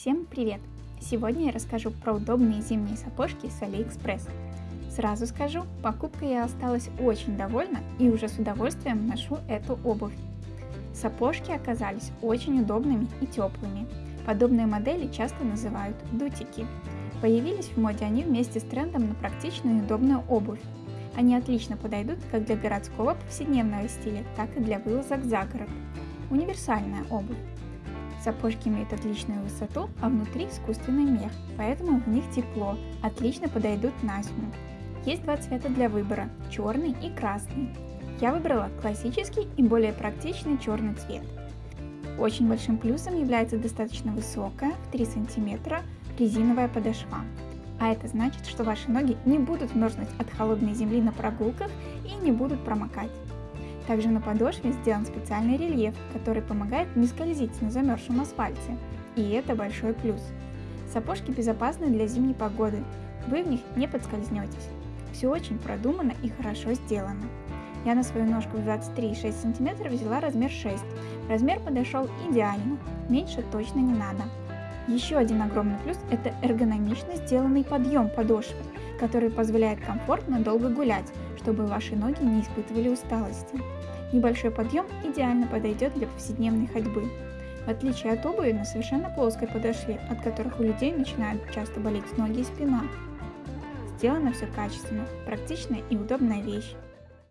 Всем привет! Сегодня я расскажу про удобные зимние сапожки с Алиэкспресс. Сразу скажу, покупкой я осталась очень довольна и уже с удовольствием ношу эту обувь. Сапожки оказались очень удобными и теплыми. Подобные модели часто называют дутики. Появились в моде они вместе с трендом на практичную и удобную обувь. Они отлично подойдут как для городского повседневного стиля, так и для вылазок за город. Универсальная обувь. Сапожки имеют отличную высоту, а внутри искусственный мех, поэтому в них тепло, отлично подойдут на зиму. Есть два цвета для выбора – черный и красный. Я выбрала классический и более практичный черный цвет. Очень большим плюсом является достаточно высокая, в 3 см, резиновая подошва. А это значит, что ваши ноги не будут мерзнуть от холодной земли на прогулках и не будут промокать. Также на подошве сделан специальный рельеф, который помогает не скользить на замерзшем асфальте. И это большой плюс. Сапожки безопасны для зимней погоды, вы в них не подскользнетесь. Все очень продумано и хорошо сделано. Я на свою ножку в 23,6 см взяла размер 6. Размер подошел идеально, меньше точно не надо. Еще один огромный плюс – это эргономично сделанный подъем подошвы, который позволяет комфортно долго гулять, чтобы ваши ноги не испытывали усталости. Небольшой подъем идеально подойдет для повседневной ходьбы. В отличие от обуви на совершенно плоской подошве, от которых у людей начинают часто болеть ноги и спина. Сделано все качественно, практичная и удобная вещь.